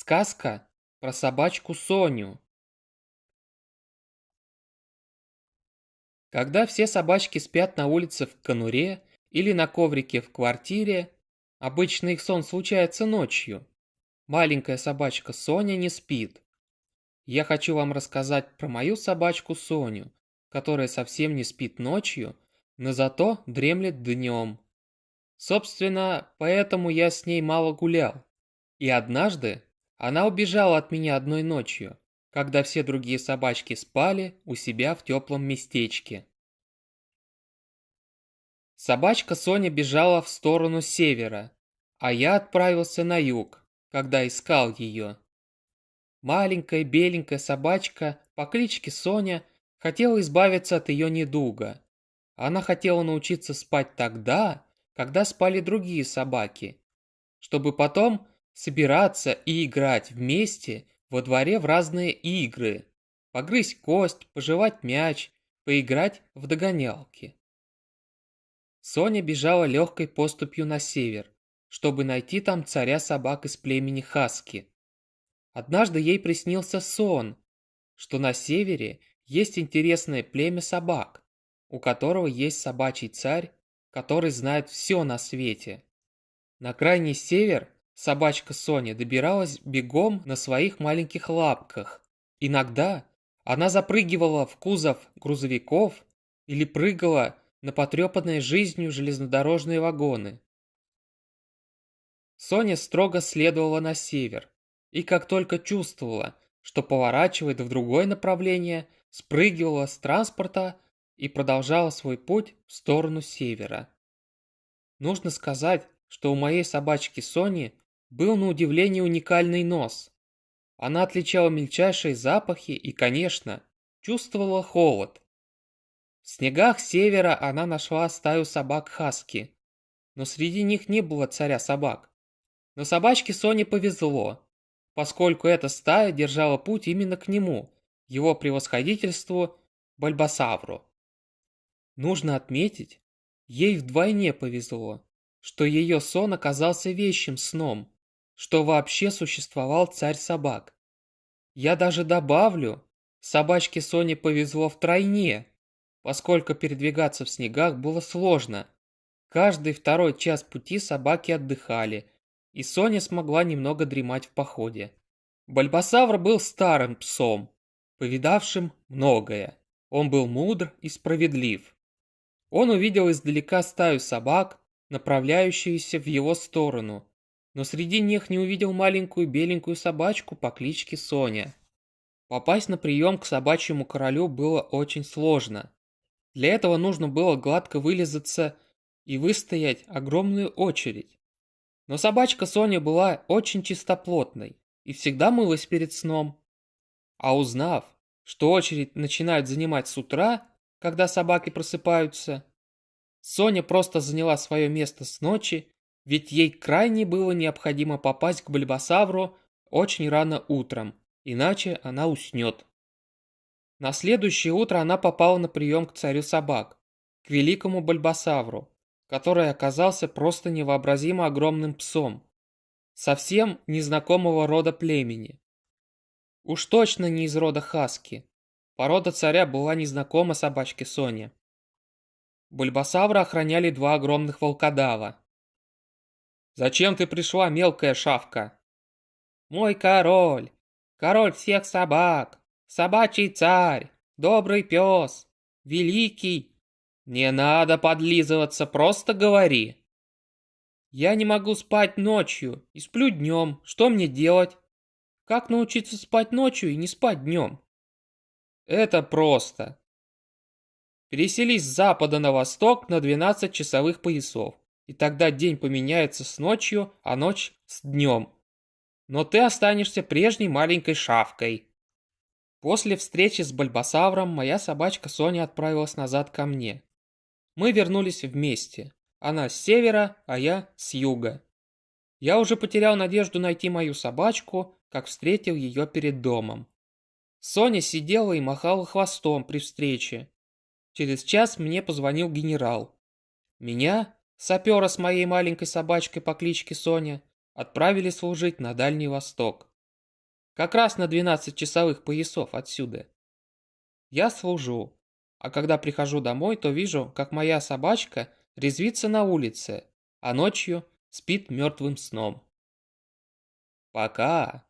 Сказка про собачку Соню. Когда все собачки спят на улице в конуре или на коврике в квартире, обычно их сон случается ночью. Маленькая собачка Соня не спит. Я хочу вам рассказать про мою собачку Соню, которая совсем не спит ночью, но зато дремлет днем. Собственно, поэтому я с ней мало гулял. И однажды она убежала от меня одной ночью, когда все другие собачки спали у себя в теплом местечке. Собачка Соня бежала в сторону севера, а я отправился на юг, когда искал ее. Маленькая беленькая собачка по кличке Соня хотела избавиться от ее недуга. Она хотела научиться спать тогда, когда спали другие собаки, чтобы потом собираться и играть вместе во дворе в разные игры, погрызть кость, пожевать мяч, поиграть в догонялки. Соня бежала легкой поступью на север, чтобы найти там царя собак из племени Хаски. Однажды ей приснился сон, что на севере есть интересное племя собак, у которого есть собачий царь, который знает все на свете. На крайний север Собачка Соня добиралась бегом на своих маленьких лапках. Иногда она запрыгивала в кузов грузовиков или прыгала на потрепанные жизнью железнодорожные вагоны. Соня строго следовала на север, и как только чувствовала, что поворачивает в другое направление, спрыгивала с транспорта и продолжала свой путь в сторону севера. Нужно сказать, что у моей собачки Сони был на удивление уникальный нос. Она отличала мельчайшие запахи и, конечно, чувствовала холод. В снегах севера она нашла стаю собак-хаски, но среди них не было царя собак. Но собачке Соне повезло, поскольку эта стая держала путь именно к нему, его превосходительству Бальбасавру. Нужно отметить, ей вдвойне повезло, что ее сон оказался вещим сном, что вообще существовал царь собак. Я даже добавлю, собачке Соне повезло втройне, поскольку передвигаться в снегах было сложно. Каждый второй час пути собаки отдыхали, и Соня смогла немного дремать в походе. Бальбасавр был старым псом, повидавшим многое. Он был мудр и справедлив. Он увидел издалека стаю собак, направляющуюся в его сторону, но среди них не увидел маленькую беленькую собачку по кличке Соня. Попасть на прием к собачьему королю было очень сложно. Для этого нужно было гладко вылезаться и выстоять огромную очередь. Но собачка Соня была очень чистоплотной и всегда мылась перед сном. А узнав, что очередь начинают занимать с утра, когда собаки просыпаются, Соня просто заняла свое место с ночи ведь ей крайне было необходимо попасть к Бульбасавру очень рано утром, иначе она уснет. На следующее утро она попала на прием к царю собак, к великому Бульбасавру, который оказался просто невообразимо огромным псом, совсем незнакомого рода племени. Уж точно не из рода Хаски. Порода царя была незнакома собачке Соне. Бульбасавра охраняли два огромных волкодава, Зачем ты пришла, мелкая шавка? Мой король, король всех собак, собачий царь, добрый пес, великий. Не надо подлизываться, просто говори. Я не могу спать ночью и сплю днем. Что мне делать? Как научиться спать ночью и не спать днем? Это просто. Переселись с запада на восток на 12 часовых поясов и тогда день поменяется с ночью, а ночь с днем. Но ты останешься прежней маленькой шавкой. После встречи с Бальбасавром моя собачка Соня отправилась назад ко мне. Мы вернулись вместе. Она с севера, а я с юга. Я уже потерял надежду найти мою собачку, как встретил ее перед домом. Соня сидела и махала хвостом при встрече. Через час мне позвонил генерал. Меня Сапера с моей маленькой собачкой по кличке Соня отправили служить на Дальний Восток. как раз на 12 часовых поясов отсюда. Я служу, а когда прихожу домой, то вижу, как моя собачка резвится на улице, а ночью спит мертвым сном. Пока.